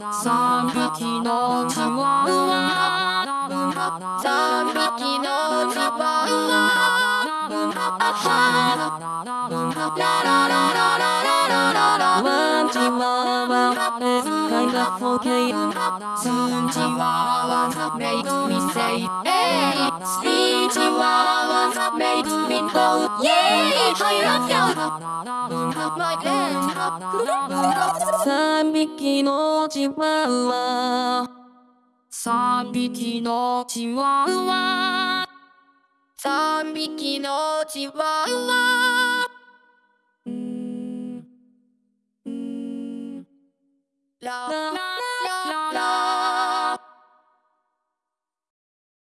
三匹のチワワ三匹のチワワワンチワワ is kind of okay ツーチワワ make me say hey スリーチワワ make me go yeah はいラッキャ三匹のチワワ三匹のチワワ三匹のチワワララ